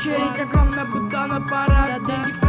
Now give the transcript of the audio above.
Очередь огромная, будто на парад. Деньги в